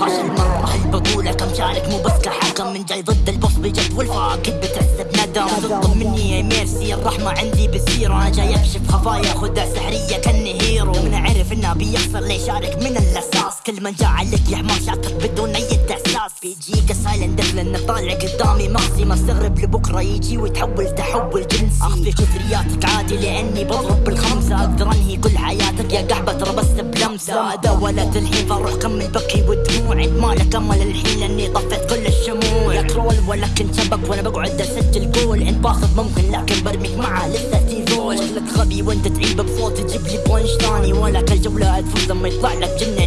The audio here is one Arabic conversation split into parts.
خاش المرة هل بقولها كم شارك مو بس كحكم من جاي ضد البوس بجد والفاقد بتحسب ندم تطلب مني يا ميرسي الرحمة عندي بزيرو أنا جاي اكشف خفايا خدها سحرية كاني هيرو من عرف انه بيخسر ليه شارك من الأساس. كل من جاء عليك يا حمار شاطر بدون أي إحساس. بيجيك سايلنت لأنه طالع قدامي مغزي. ما استغرب لبكرة يجي ويتحول تحول جنسي. اخفي كثرياتك عادي لأني بضرب بالخمسة. أقدر أنهي كل حياتك يا قحبة تربست بلمسة. ولد الحين فاروح كمل بكي ودموع. عند مالك أمل الحين لأني طفيت كل الشموع. يا كرول ولا كنت شبك وأنا بقعد أسجل جول انت باخذ ممكن لكن برميك معاه لسه تيزول شكلك غبي وأنت تعيب بصوت تجيب لي بونش ثاني ولا كل جولة تفوز لما يطلع لك جن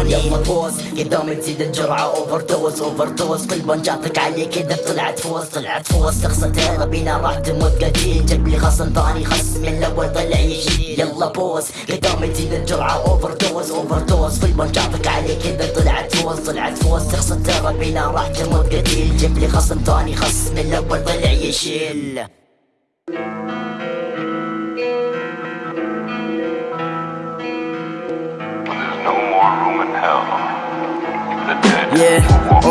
الاماني يلا بوز قدامي تزيد الجرعة. اوفر دوز اوفر دوز كل بنجاتك علي كذا طلعت فوز. طلعت فوز. شخصة بينا. راح تموت قتيل جاب لي خصم ثاني. خصم من الأول طلع يشيل يلا بوز قدامي تزيد الجرعة. اوفر دوز اوفر دوز كل بنجاتك علي كذا طلعت فوز. طلعت فوز. شخصة بينا. راح تموت قتيل جاب لي خصم ثاني. خصم من الأول طلع يشيل yeah.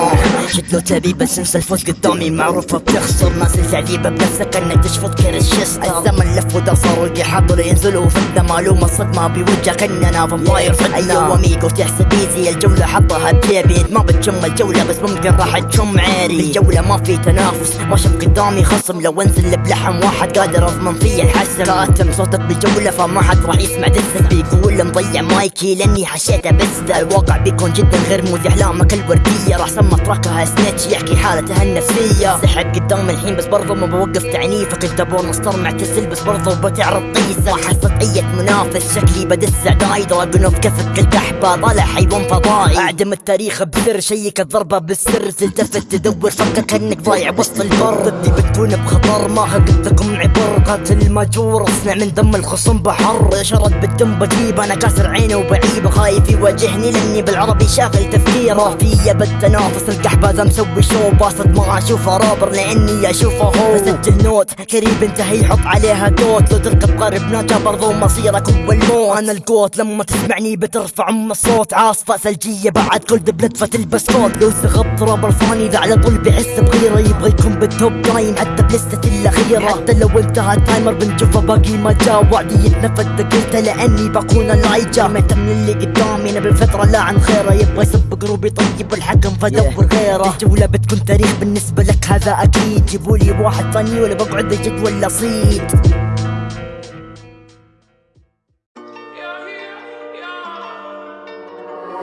Oh. شكله تبي بس انسى الفوز قدامي. معروفة بتخسر ناس التعذيبة بنفسك انك تشفط كرش شستر الزمن لف اللي حاضر ينزلوا فتنة معلومة صدمة بوجهك اننا فامباير فتنة أيوه اميجو تحسب ايزي الجولة حطها بجيبي ما بتشم الجولة بس ممكن راح تشم عيري الجولة ما في تنافس ما شف قدامي خصم. لو انزل بلحم واحد قادر اضمن فيه الحسم. كأتم صوتك بالجولة فما حد راح يسمع دسك بيقول مضيع مايكي لأني حشيته بس. الواقع بيكون جدا غير موزي احلامك الوردية راح سمى تركها سنيتش يحكي حالته النفسية. سحب قدام الحين بس برضو ما بوقف تعنيفك انت بورنستر معتزل بس برضو بتعرض طيسة. ما حصلت أي منافس شكلي بدس عداي دراجون كفك الكحبة طالع حيوان فضائي. أعدم التاريخ بسر شيك الضربة بالسر. تلتفت تدور فكك انك ضايع وسط البر. ضدي بتكون بخطر. ما هقدكم عبر. قاتل ماجور اصنع من دم الخصم بحر. شرد بالدم بجيب. أنا كاسر عيني وبعيب. خايف يواجهني لأني بالعربي شاغل تفكيره. فيا بالتنافس. القحبة ذا مسوي شو باسط ما أشوفه رابر لأني أشوفه هو. بسجل نوت قريب انتهي يحط عليها دوت. لو تركب قارب ناجا برضو مصيرك هو الموت. أنا القوت لما تسمعني بترفع أم الصوت. عاصفة ثلجية بعد كل دبلت تلبس كوت لو سغبت رابر ثاني ذا على طول بحس بغيرة. يبغى يكون بالتوب دايم حتى بلستة الأخيرة. حتى لو انتهى التايمر بنشوفه باقي ما جا وعدي يتنفذ قلت لأني بكون اللايجا من اللي قدامي أنا بالفترة لا عن خيرة. يبغى يسب قروبي طيب الحكم فدور غيره الجولة بتكون تاريخ بالنسبة لك هذا أكيد. جيبولي واحد ثاني ولا بقعد اجد ولا صيد.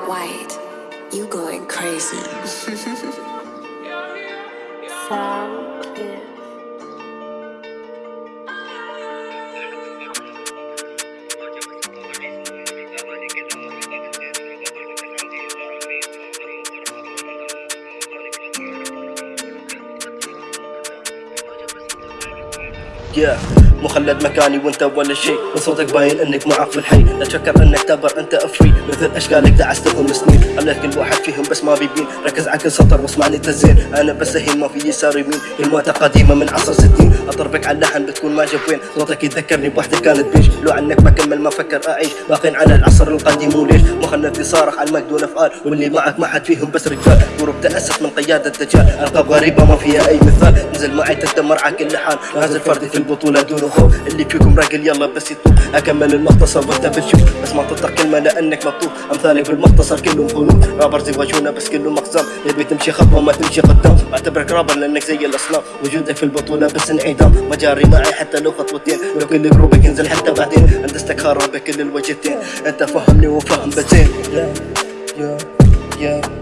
White, you going crazy. Yeah. مخلد مكاني وانت ولا شيء. من صوتك باين إنك معاق في الحي. لا تفكر إنك تبر أنت أفري. مثل أشكالك دعستهم سنين خليت كل واحد فيهم بس ما بيبين. ركز على كل سطر واسمعني تزين. أنا بس هين ما في يسار يمين. الموتى قديمة من عصر ستين. اضربك على اللحن بتكون ما وين صوتك يذكرني بوحدة كانت بيش. لو عنك ما كمل ما فكر أعيش. باقين على العصر القديم وليش مخنث صارخ على المجد دون افعال واللي معك ما حد فيهم بس رجال. غروب تأسف من قيادة الدجال. ألقاب غريبة ما فيها أي مثال. نزل معي تدمر على كل حال. نازل فردي في البطولة خوف. اللي فيكم راجل يلا بس يطوف أكمل المختصر وانت بتشوف بس ما تنطق كلمه لانك مطوف امثالك بالمختصر كلهم هنود رابرز يواجهونا بس كلهم اقسام يبي تمشي خطوة ما تمشي قدام. أعتبرك رابر لأنك زي الأصنام. وجودك في البطولة بس انعدام. ما جاري معي حتى لو خطوتين. لو كل جروبك ينزل حتى بعدين. أنت استكهار بكل الوجهتين. أنت فهمني وفهم بزين يا يا يا.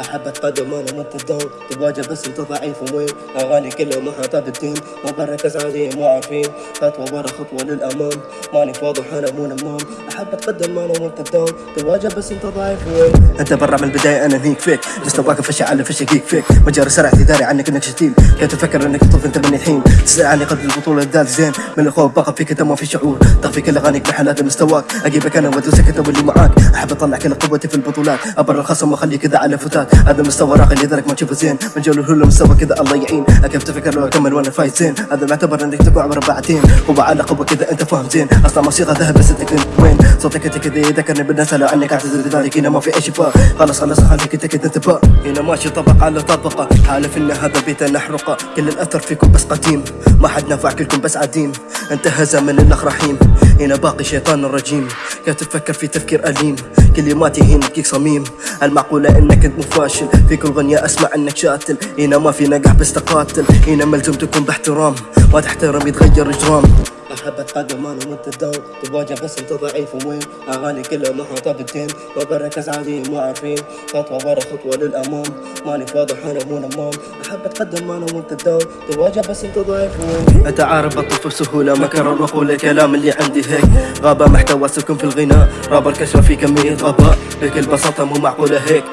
احب اتقدم أنا وانت الدوم تواجه بس انت ضعيف وين أغاني كلها محاطة بالدين ما بركز عليه مو عارفين خطوة ورا خطوة للأمام. ماني واضح أنا مو نمام. احب اتقدم أنا وانت الدوم تواجه بس انت ضعيف وين أنت برا من البداية أنا هيك فيك. واقف فشي على فشي جيك فيك. مجاري سرعتي داري عنك إنك شتيم. كنت تفكر إنك تطوف أنت من الحين تسأل عني قد البطولة الدال زين. من الخوف بقى فيك أنت ما في شعور. تخفي كل أغانيك بحالات مستواك. أجيبك أنا وادوسك أنت واللي معاك. أحب أطلع كل قوتي في البطولات. ابر الخصم وأخليك كذا على فتات بعد هذا المستوى راقي لذلك ما تشوفه زين من جول الهولو مستوى كذا الله يعين. كيف تفكر لو اكمل وأنا فايت زين هذا معتبر إنك تقع بربعتين قوة على قوة كذا أنت فاهم زين. أصلا موسيقى ذهب بس انت كنت وين؟ صوتك انت كذا يذكرني بالناس. لو عنك اعتذر لذلك هنا ما في أي شفاء. خلاص خلاص خليك انت كذا انتباه هنا ماشي طبق على طبقة. حالف إن هذا بيت نحرقه. كل الأثر فيكم بس قديم. ما حد نفع كلكم بس عديم. انتهى زمن الاخ رحيم. هنا باقي شيطان الرجيم. كيف تفكر في تفكير أليم. كلماتي هنا تجيك صميم. المعقولة إنك أنت مفاشل. في كل غنية أسمع إنك شاتل. هنا ما في نجاح بس تقاتل. هنا ملزم تكون باحترام. ما تحترم يتغير إجرام. أحب اتقدم أنا وأنت الدوم تواجه بس أنت ضعيف وين أغاني كلها محاطة بالدين. ما بركز عادي مو عارفين خطوة ورا خطوة للأمام. ماني واضح أنا مو نمام. أحب أتقدم أنا وأنت الدوم تواجه بس أنت ضعيف وين انت عارف بطل بسهولة ما كرر واقول الكلام اللي عندي هيك. غابة محتوى سكن في الغناء. رابر كشف في كمية غباء. بكل بساطة مو معقولة هيك.